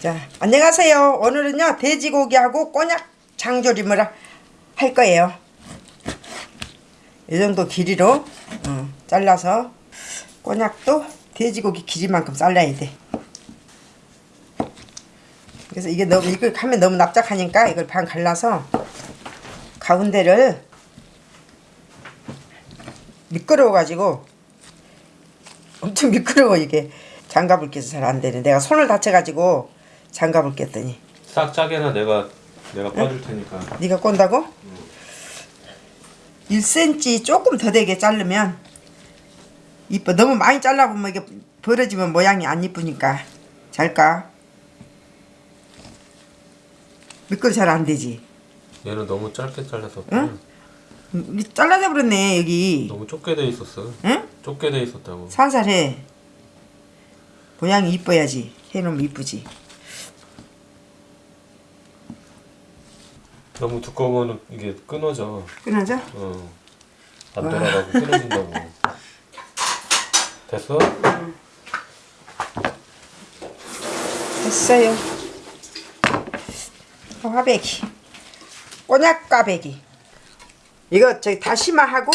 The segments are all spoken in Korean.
자, 안녕하세요. 오늘은요, 돼지고기하고 꼬냑 장조림을 할 거예요. 이 정도 길이로 어, 잘라서 꼬냑도 돼지고기 길이만큼 잘라야 돼. 그래서 이게 너무 이걸 하면 너무 납작하니까 이걸 반 갈라서 가운데를 미끄러워 가지고 엄청 미끄러워 이게 장갑을 껴서 잘 안 되네. 내가 손을 다쳐 가지고 장갑을 꼈더니 싹 짜게나 내가 내가 빠줄 테니까 네가 꼰다고? 1cm 조금 더 되게 자르면 이뻐. 너무 많이 잘라보면 이게 벌어지면 모양이 안 이쁘니까 잘까? 미끄러 잘안 되지. 얘는 너무 짧게 잘라서 응? 음, 잘라져 버렸네 여기. 너무 좁게 돼 있었어 응? 좁게 돼 있었다고 살살해. 모양이 이뻐야지. 해놓으면 이쁘지. 너무 두꺼우면 이게 끊어져 끊어져? 어. 안 돌아가고 끊어진다고 됐어? 됐어요. 화배기. 꼬냑 까배기. 이거 저기 다시마하고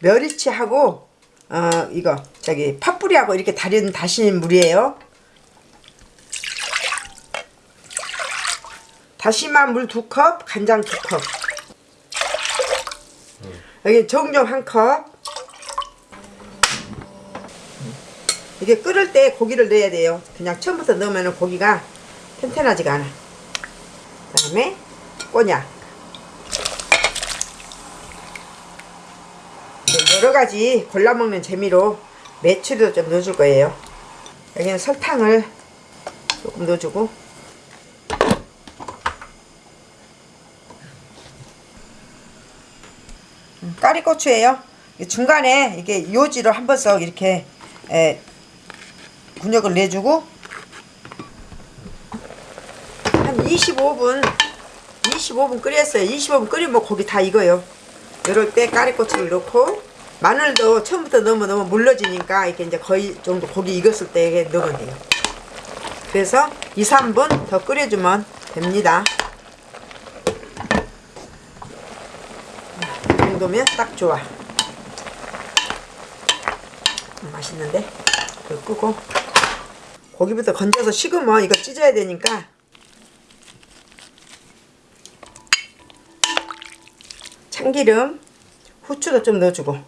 멸치하고 어 이거 저기 팥뿌리하고 이렇게 다린 다신 물이에요. 다시마 물두 컵, 간장 두 컵. 여기 정종 한 컵. 이게 끓을 때 고기를 넣어야 돼요. 그냥 처음부터 넣으면 고기가 튼튼하지가 않아. 그 다음에 꼬냑. 이제 여러 가지 골라 먹는 재미로 매추도 좀 넣어줄 거예요. 여기는 설탕을 조금 넣어주고 까리고추예요. 이 중간에 이게 요지로 한 번씩 이렇게 에, 분역을 내주고 한 25분 25분 끓였어요. 25분 끓이면 고기 다 익어요. 이럴 때 까리고추를 넣고 마늘도 처음부터 넣으면 너무 물러지니까 이렇게 이제 거의 정도 고기 익었을 때 넣으면 돼요. 그래서 2, 3분 더 끓여주면 됩니다 이 정도면 딱 좋아. 음, 맛있는데? 불 끄고. 고기부터 건져서 식으면 이거 찢어야 되니까. 참기름 후추도 좀 넣어주고.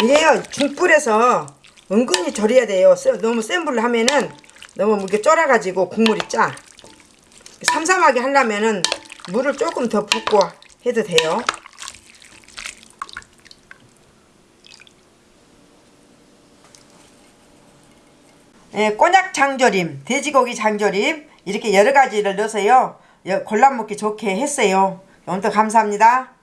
이게요 중불에서 은근히 절여야 돼요. 세- 너무 센 불로 하면은 너무 이렇게 쫄아가지고 국물이 짜. 삼삼하게 하려면은 물을 조금 더 붓고 해도 돼요 예, 꼬냑 장조림, 돼지고기 장조림 이렇게 여러 가지를 넣어서요 여- 골라 먹기 좋게 했어요. 오늘도 감사합니다.